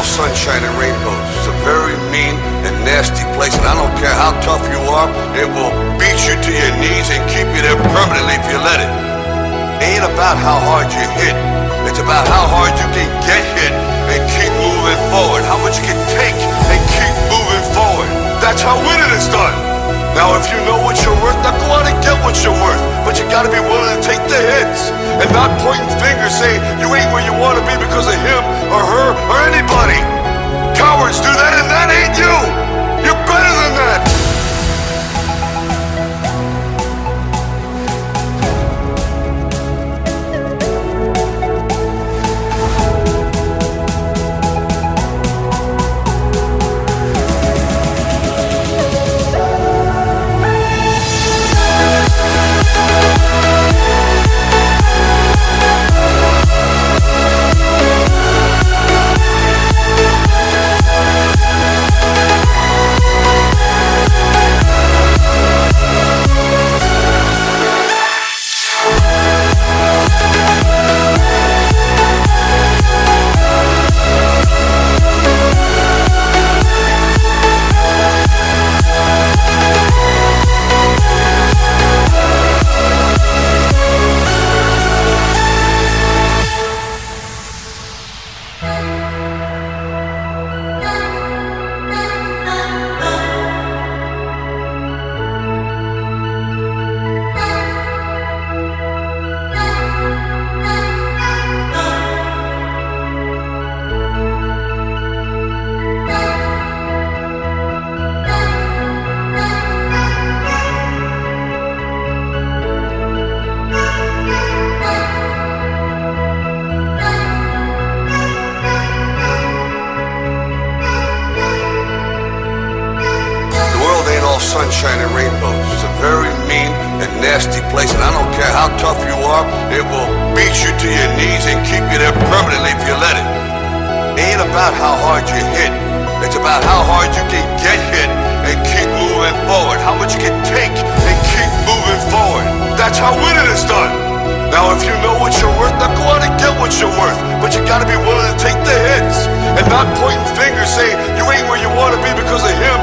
all sunshine and rainbows. It's a very mean and nasty place, and I don't care how tough you are, it will beat you to your knees and keep you there permanently if you let it. Ain't about how hard you hit, it's about how hard you can get hit and keep moving forward. How much you can take and keep moving forward. That's how winning is done. Now, if you know what you're worth, now go out and get what you're worth. But you gotta be willing to take the hits and sunshine and rainbows. It's a very mean and nasty place, and I don't care how tough you are, it will beat you to your knees and keep you there permanently if you let it. It Ain't about how hard you hit, it's about how hard you can get hit and keep moving forward. How much you can take and keep moving forward. That's how winning is done. Now, if you know what you're worth, now go out and get what you're worth. But you gotta be willing to take the hits and not pointing fingers saying you ain't where you wanna be because of him